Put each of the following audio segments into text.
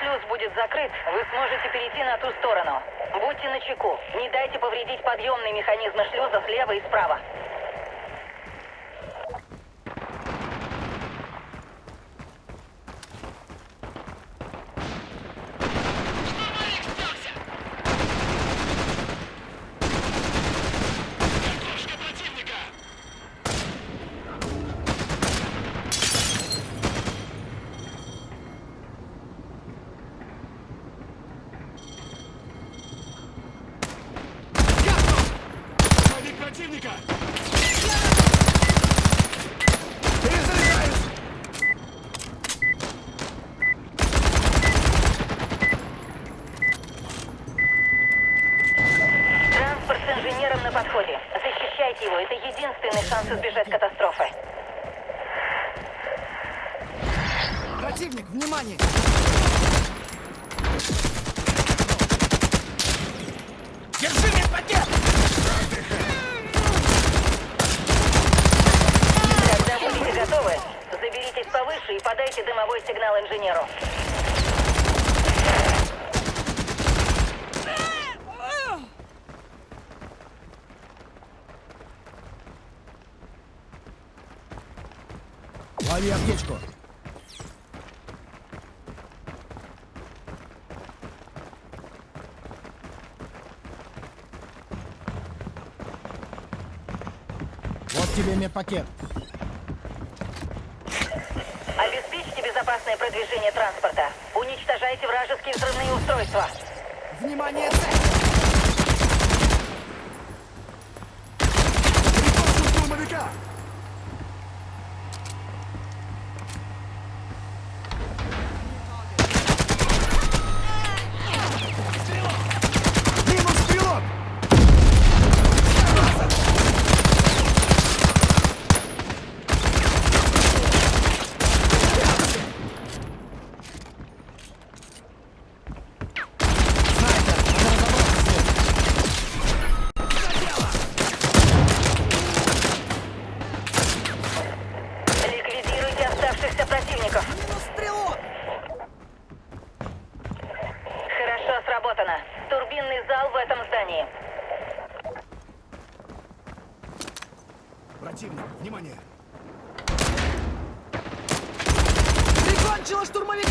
шлюз будет закрыт, вы сможете перейти на ту сторону. Будьте начеку. Не дайте повредить подъемные механизмы шлюза слева и справа. Шанс избежать катастрофы. Противник, внимание! Держи мне пакет! Когда будете готовы, заберитесь повыше и подайте дымовой сигнал инженеру. Лови аптечку! Вот тебе медпакет. Обеспечьте безопасное продвижение транспорта. Уничтожайте вражеские взрывные устройства. Внимание, цель! Противников. Минус стрелок! Хорошо сработано. Турбинный зал в этом здании. Противник, внимание! Прикончила штурмовика!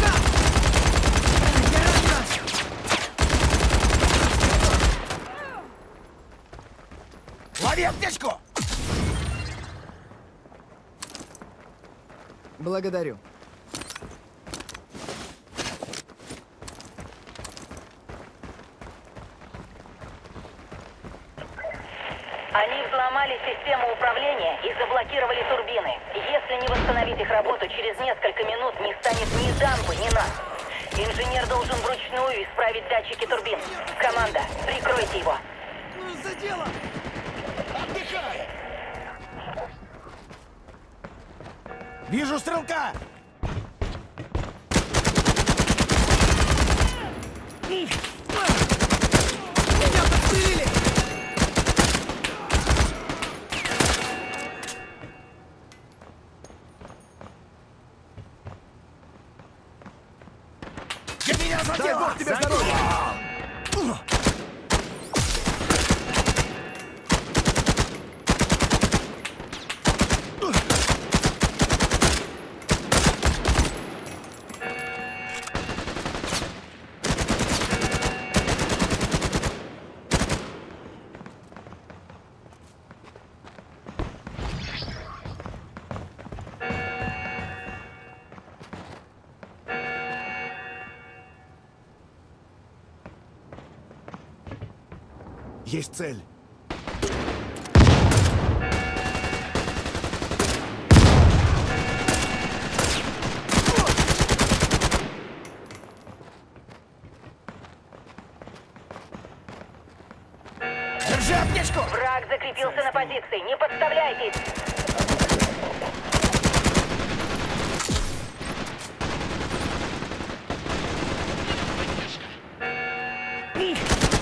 Лови аптечку! Благодарю. Они взломали систему управления и заблокировали турбины. Если не восстановить их работу, через несколько минут не станет ни дампы, ни нас. Инженер должен вручную исправить датчики турбин. Команда, прикройте его. Ну, за дело! Отдыхай! Вижу стрелка! Меня подстрелили! Меня Дай задел! бог тебе здоровья! Есть цель. Держи аптечку! Враг закрепился на позиции. Не подставляйтесь.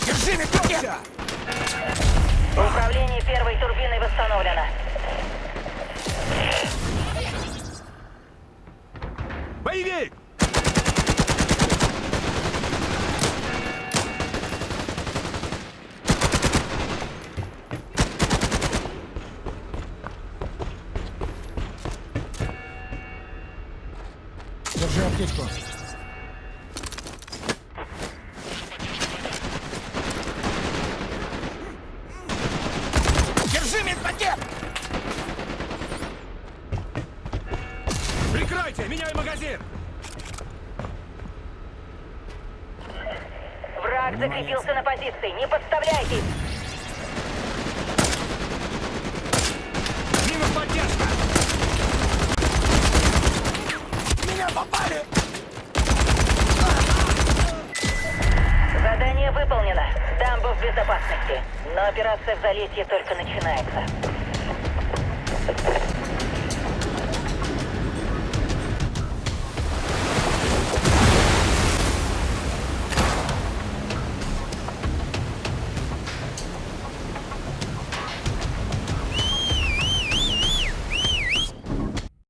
Держи медпакет! восстановлена. Боевик! Держи аптечку. Меняй магазин! Враг закрепился на позиции. Не подставляйтесь! Минус поддержка! Меня попали! Задание выполнено. Дамба в безопасности. Но операция в залетье только начинается.